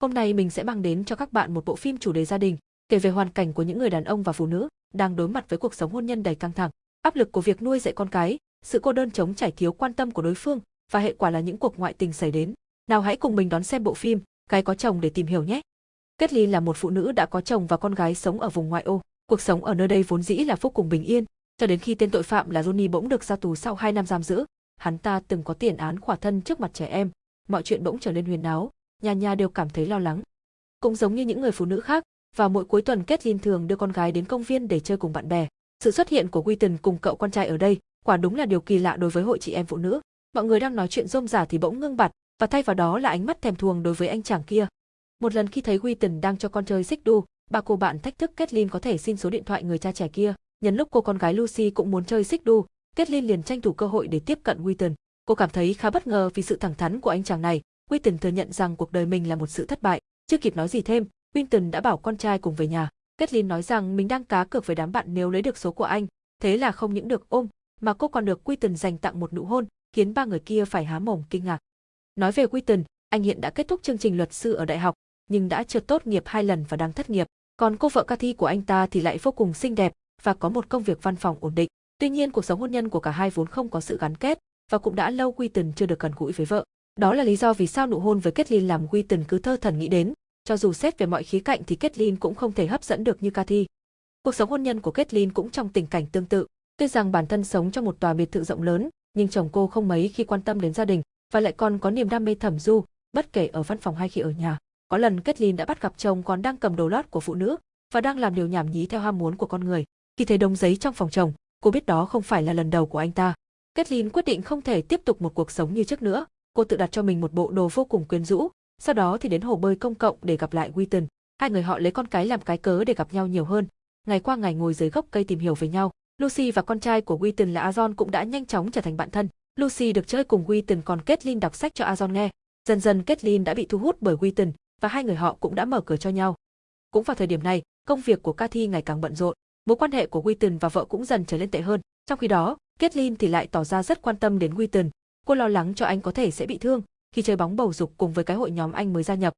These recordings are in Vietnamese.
Hôm nay mình sẽ mang đến cho các bạn một bộ phim chủ đề gia đình, kể về hoàn cảnh của những người đàn ông và phụ nữ đang đối mặt với cuộc sống hôn nhân đầy căng thẳng, áp lực của việc nuôi dạy con cái, sự cô đơn chống trải thiếu quan tâm của đối phương và hệ quả là những cuộc ngoại tình xảy đến. Nào hãy cùng mình đón xem bộ phim Gái có chồng để tìm hiểu nhé. Kết Ly là một phụ nữ đã có chồng và con gái sống ở vùng ngoại ô. Cuộc sống ở nơi đây vốn dĩ là vô cùng bình yên, cho đến khi tên tội phạm là Johnny bỗng được ra tù sau 2 năm giam giữ. Hắn ta từng có tiền án khỏa thân trước mặt trẻ em, mọi chuyện bỗng trở nên huyền áo, nhà nhà đều cảm thấy lo lắng. Cũng giống như những người phụ nữ khác, vào mỗi cuối tuần Kathleen thường đưa con gái đến công viên để chơi cùng bạn bè. Sự xuất hiện của Wheaton cùng cậu con trai ở đây, quả đúng là điều kỳ lạ đối với hội chị em phụ nữ. Mọi người đang nói chuyện rôm rả thì bỗng ngưng bặt, và thay vào đó là ánh mắt thèm thuồng đối với anh chàng kia. Một lần khi thấy Wheaton đang cho con chơi xích đu, ba cô bạn thách thức Kathleen có thể xin số điện thoại người cha trẻ kia. Nhân lúc cô con gái Lucy cũng muốn chơi xích đu, Kathleen liền tranh thủ cơ hội để tiếp cận Wheaton. Cô cảm thấy khá bất ngờ vì sự thẳng thắn của anh chàng này. Winton thừa nhận rằng cuộc đời mình là một sự thất bại. Chưa kịp nói gì thêm, Winton đã bảo con trai cùng về nhà. Kathleen nói rằng mình đang cá cược với đám bạn nếu lấy được số của anh, thế là không những được ôm, mà cô còn được Winton dành tặng một nụ hôn, khiến ba người kia phải há mồm kinh ngạc. Nói về Winton, anh hiện đã kết thúc chương trình luật sư ở đại học, nhưng đã trượt tốt nghiệp hai lần và đang thất nghiệp. Còn cô vợ Cathy của anh ta thì lại vô cùng xinh đẹp và có một công việc văn phòng ổn định. Tuy nhiên cuộc sống hôn nhân của cả hai vốn không có sự gắn kết và cũng đã lâu Quinton chưa được gần gũi với vợ. Đó là lý do vì sao nụ hôn với Kathleen làm Winton cứ thơ thần nghĩ đến, cho dù xét về mọi khía cạnh thì Kathleen cũng không thể hấp dẫn được như Cathy. Cuộc sống hôn nhân của Kathleen cũng trong tình cảnh tương tự. Tuy rằng bản thân sống trong một tòa biệt thự rộng lớn, nhưng chồng cô không mấy khi quan tâm đến gia đình và lại còn có niềm đam mê thẩm du, bất kể ở văn phòng hay khi ở nhà. Có lần Kathleen đã bắt gặp chồng còn đang cầm đồ lót của phụ nữ và đang làm điều nhảm nhí theo ham muốn của con người. Khi thấy đống giấy trong phòng chồng, cô biết đó không phải là lần đầu của anh ta. Kathleen quyết định không thể tiếp tục một cuộc sống như trước nữa. Cô tự đặt cho mình một bộ đồ vô cùng quyến rũ, sau đó thì đến hồ bơi công cộng để gặp lại Witten. Hai người họ lấy con cái làm cái cớ để gặp nhau nhiều hơn. Ngày qua ngày ngồi dưới gốc cây tìm hiểu về nhau. Lucy và con trai của Witten là Azon cũng đã nhanh chóng trở thành bạn thân. Lucy được chơi cùng Witten còn Kathleen đọc sách cho Azon nghe. Dần dần Kathleen đã bị thu hút bởi Witten và hai người họ cũng đã mở cửa cho nhau. Cũng vào thời điểm này, công việc của Cathy ngày càng bận rộn. Mối quan hệ của Witten và vợ cũng dần trở nên tệ hơn. Trong khi đó, Kathleen thì lại tỏ ra rất quan tâm đến Witten, Cô lo lắng cho anh có thể sẽ bị thương, khi chơi bóng bầu dục cùng với cái hội nhóm anh mới gia nhập.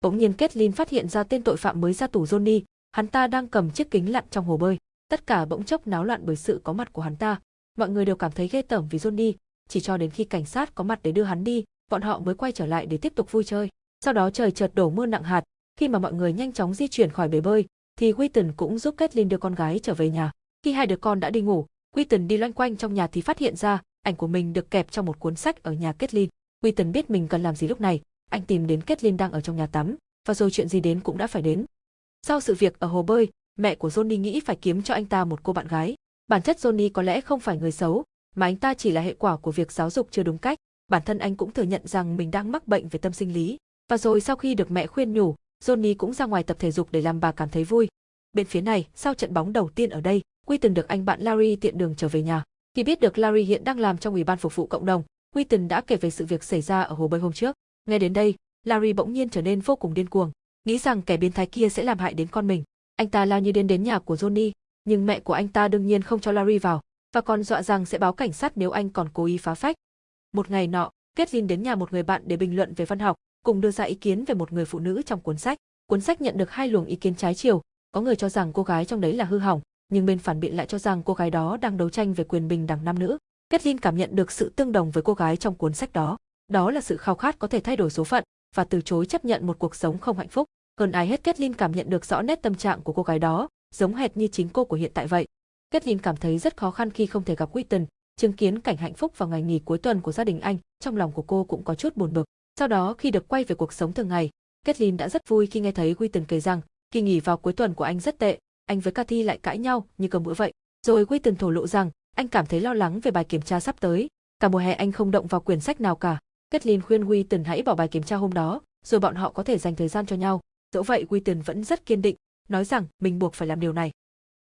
Bỗng nhiên Kathleen phát hiện ra tên tội phạm mới ra tù Johnny, hắn ta đang cầm chiếc kính lặn trong hồ bơi. Tất cả bỗng chốc náo loạn bởi sự có mặt của hắn ta. Mọi người đều cảm thấy ghê tởm vì Johnny, chỉ cho đến khi cảnh sát có mặt để đưa hắn đi, bọn họ mới quay trở lại để tiếp tục vui chơi. Sau đó trời chợt đổ mưa nặng hạt, khi mà mọi người nhanh chóng di chuyển khỏi bể bơi, thì Wheaton cũng giúp Kathleen đưa con gái trở về nhà. Khi hai đứa con đã đi ngủ, Wheaton đi loanh quanh trong nhà thì phát hiện ra ảnh của mình được kẹp trong một cuốn sách ở nhà Kathleen. Wheaton biết mình cần làm gì lúc này, anh tìm đến Kathleen đang ở trong nhà tắm, và rồi chuyện gì đến cũng đã phải đến. Sau sự việc ở hồ bơi, mẹ của Johnny nghĩ phải kiếm cho anh ta một cô bạn gái. Bản chất Johnny có lẽ không phải người xấu, mà anh ta chỉ là hệ quả của việc giáo dục chưa đúng cách. Bản thân anh cũng thừa nhận rằng mình đang mắc bệnh về tâm sinh lý. Và rồi sau khi được mẹ khuyên nhủ, Johnny cũng ra ngoài tập thể dục để làm bà cảm thấy vui. Bên phía này, sau trận bóng đầu tiên ở đây, Quy từng được anh bạn Larry tiện đường trở về nhà. Khi biết được Larry hiện đang làm trong ủy ban phục vụ cộng đồng, Wheaton đã kể về sự việc xảy ra ở hồ bơi hôm trước. Nghe đến đây, Larry bỗng nhiên trở nên vô cùng điên cuồng, nghĩ rằng kẻ biến thái kia sẽ làm hại đến con mình. Anh ta lao như điên đến nhà của Johnny, nhưng mẹ của anh ta đương nhiên không cho Larry vào, và còn dọa rằng sẽ báo cảnh sát nếu anh còn cố ý phá phách. Một ngày nọ, Kathleen đến nhà một người bạn để bình luận về văn học, cùng đưa ra ý kiến về một người phụ nữ trong cuốn sách. Cuốn sách nhận được hai luồng ý kiến trái chiều, có người cho rằng cô gái trong đấy là hư hỏng, nhưng bên phản biện lại cho rằng cô gái đó đang đấu tranh về quyền bình đẳng nam nữ. Kathleen cảm nhận được sự tương đồng với cô gái trong cuốn sách đó. Đó là sự khao khát có thể thay đổi số phận và từ chối chấp nhận một cuộc sống không hạnh phúc. Hơn ai hết Kathleen cảm nhận được rõ nét tâm trạng của cô gái đó, giống hệt như chính cô của hiện tại vậy. Kathleen cảm thấy rất khó khăn khi không thể gặp Wheaton, chứng kiến cảnh hạnh phúc vào ngày nghỉ cuối tuần của gia đình anh, trong lòng của cô cũng có chút buồn bực. Sau đó khi được quay về cuộc sống thường ngày, Kathleen đã rất vui khi nghe thấy Wheaton kể rằng, kỳ nghỉ vào cuối tuần của anh rất tệ, anh với Cathy lại cãi nhau như cơm bữa vậy. Rồi Wheaton thổ lộ rằng, anh cảm thấy lo lắng về bài kiểm tra sắp tới, cả mùa hè anh không động vào quyển sách nào cả. Kathleen khuyên Wheaton hãy bỏ bài kiểm tra hôm đó, rồi bọn họ có thể dành thời gian cho nhau. Dẫu vậy Wheaton vẫn rất kiên định, nói rằng mình buộc phải làm điều này.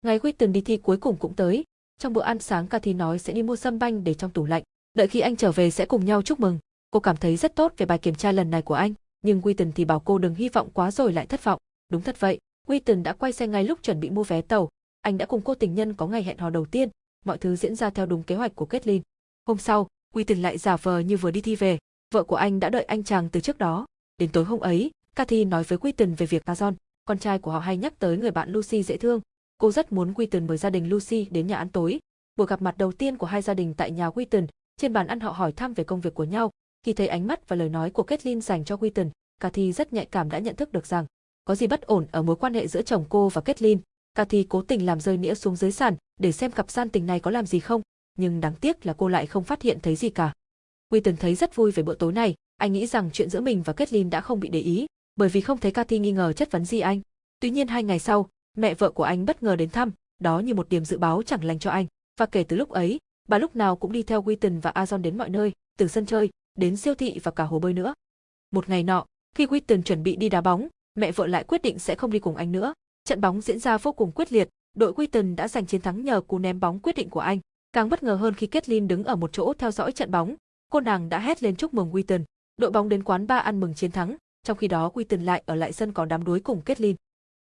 Ngày Wheaton đi thi cuối cùng cũng tới. Trong bữa ăn sáng Cathy nói sẽ đi mua sâm banh để trong tủ lạnh, đợi khi anh trở về sẽ cùng nhau chúc mừng. Cô cảm thấy rất tốt về bài kiểm tra lần này của anh, nhưng Wheaton thì bảo cô đừng hy vọng quá rồi lại thất vọng. Đúng thật vậy, Wheaton đã quay xe ngay lúc chuẩn bị mua vé tàu. Anh đã cùng cô tình nhân có ngày hẹn hò đầu tiên, mọi thứ diễn ra theo đúng kế hoạch của Kathleen. Hôm sau, Wheaton lại giả vờ như vừa đi thi về, vợ của anh đã đợi anh chàng từ trước đó. Đến tối hôm ấy, Cathy nói với Quinton về việc Azon, con trai của họ hay nhắc tới người bạn Lucy dễ thương. Cô rất muốn Quinton mời gia đình Lucy đến nhà ăn tối. Buổi gặp mặt đầu tiên của hai gia đình tại nhà Quinton, trên bàn ăn họ hỏi thăm về công việc của nhau. Khi thấy ánh mắt và lời nói của Kathleen dành cho Quinton, Cathy rất nhạy cảm đã nhận thức được rằng có gì bất ổn ở mối quan hệ giữa chồng cô và Kathleen. Cathy cố tình làm rơi nĩa xuống dưới sàn để xem cặp gian tình này có làm gì không, nhưng đáng tiếc là cô lại không phát hiện thấy gì cả. Quinton thấy rất vui về bữa tối này, anh nghĩ rằng chuyện giữa mình và Kathleen đã không bị để ý, bởi vì không thấy Cathy nghi ngờ chất vấn gì anh. Tuy nhiên hai ngày sau, mẹ vợ của anh bất ngờ đến thăm, đó như một điểm dự báo chẳng lành cho anh. Và kể từ lúc ấy, bà lúc nào cũng đi theo Wheaton và Azon đến mọi nơi, từ sân chơi, đến siêu thị và cả hồ bơi nữa. Một ngày nọ, khi Wheaton chuẩn bị đi đá bóng, mẹ vợ lại quyết định sẽ không đi cùng anh nữa. Trận bóng diễn ra vô cùng quyết liệt, đội Wheaton đã giành chiến thắng nhờ cú ném bóng quyết định của anh. Càng bất ngờ hơn khi Kathleen đứng ở một chỗ theo dõi trận bóng, cô nàng đã hét lên chúc mừng Wheaton. Đội bóng đến quán ba ăn mừng chiến thắng, trong khi đó Wheaton lại ở lại sân có đám đuối cùng Kathleen.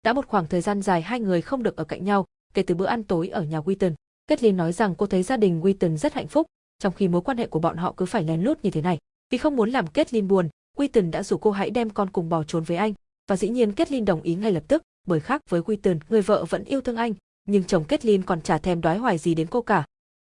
Đã một khoảng thời gian dài hai người không được ở cạnh nhau, kể từ bữa ăn tối ở nhà Wheaton. Kathleen nói rằng cô thấy gia đình Wheaton rất hạnh phúc, trong khi mối quan hệ của bọn họ cứ phải lén lút như thế này. Vì không muốn làm Kathleen buồn, Wheaton đã rủ cô hãy đem con cùng bỏ trốn với anh, và dĩ nhiên Kathleen đồng ý ngay lập tức, bởi khác với Wheaton, người vợ vẫn yêu thương anh, nhưng chồng Kathleen còn chả thèm đoái hoài gì đến cô cả.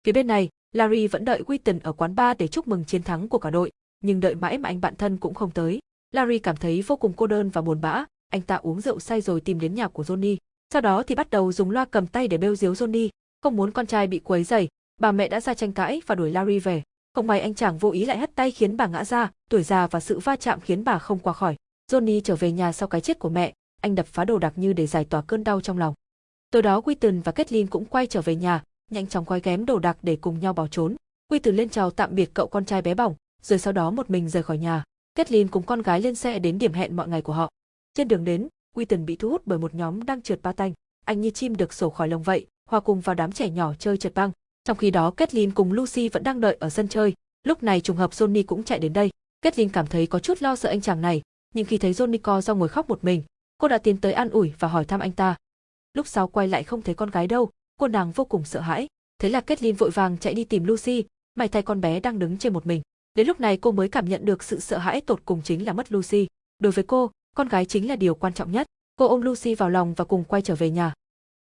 Phía bên này, Larry vẫn đợi Wheaton ở quán bar để chúc mừng chiến thắng của cả đội, nhưng đợi mãi mà anh bạn thân cũng không tới. Larry cảm thấy vô cùng cô đơn và buồn bã, anh ta uống rượu say rồi tìm đến nhà của Johnny. Sau đó thì bắt đầu dùng loa cầm tay để bêu diếu Johnny, không muốn con trai bị quấy rầy, bà mẹ đã ra tranh cãi và đuổi Larry về. Không may anh chàng vô ý lại hất tay khiến bà ngã ra, tuổi già và sự va chạm khiến bà không qua khỏi. Johnny trở về nhà sau cái chết của mẹ, anh đập phá đồ đạc như để giải tỏa cơn đau trong lòng. Tối đó Quinton và Kathleen cũng quay trở về nhà, nhanh chóng quay ghém đồ đạc để cùng nhau bỏ trốn. Quinton lên chào tạm biệt cậu con trai bé bỏng, rồi sau đó một mình rời khỏi nhà. Kathleen cùng con gái lên xe đến điểm hẹn mọi ngày của họ. Trên đường đến, Quinton bị thu hút bởi một nhóm đang trượt ba tanh. Anh như chim được sổ khỏi lồng vậy, hòa cùng vào đám trẻ nhỏ chơi trượt băng. Trong khi đó Kathleen cùng Lucy vẫn đang đợi ở sân chơi. Lúc này trùng hợp Johnny cũng chạy đến đây. Kathleen cảm thấy có chút lo sợ anh chàng này, nhưng khi thấy Johnny co do ngồi khóc một mình, cô đã tiến tới an ủi và hỏi thăm anh ta. Lúc sau quay lại không thấy con gái đâu, cô nàng vô cùng sợ hãi. Thế là Kathleen vội vàng chạy đi tìm Lucy, may thay con bé đang đứng trên một mình. Đến lúc này cô mới cảm nhận được sự sợ hãi tột cùng chính là mất Lucy. Đối với cô, con gái chính là điều quan trọng nhất. Cô ôm Lucy vào lòng và cùng quay trở về nhà.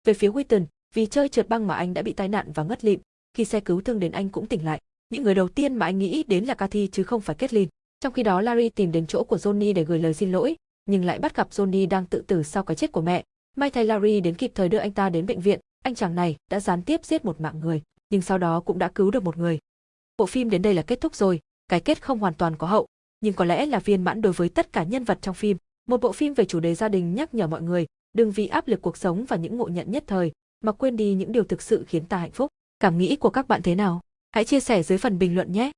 Về phía Whitten, vì chơi trượt băng mà anh đã bị tai nạn và ngất lịm, khi xe cứu thương đến anh cũng tỉnh lại. Những người đầu tiên mà anh nghĩ đến là Cathy chứ không phải Kathleen. Trong khi đó Larry tìm đến chỗ của Johnny để gửi lời xin lỗi, nhưng lại bắt gặp Johnny đang tự tử sau cái chết của mẹ. May thay Larry đến kịp thời đưa anh ta đến bệnh viện, anh chàng này đã gián tiếp giết một mạng người, nhưng sau đó cũng đã cứu được một người. Bộ phim đến đây là kết thúc rồi, cái kết không hoàn toàn có hậu, nhưng có lẽ là viên mãn đối với tất cả nhân vật trong phim. Một bộ phim về chủ đề gia đình nhắc nhở mọi người, đừng vì áp lực cuộc sống và những ngộ nhận nhất thời mà quên đi những điều thực sự khiến ta hạnh phúc. Cảm nghĩ của các bạn thế nào? Hãy chia sẻ dưới phần bình luận nhé.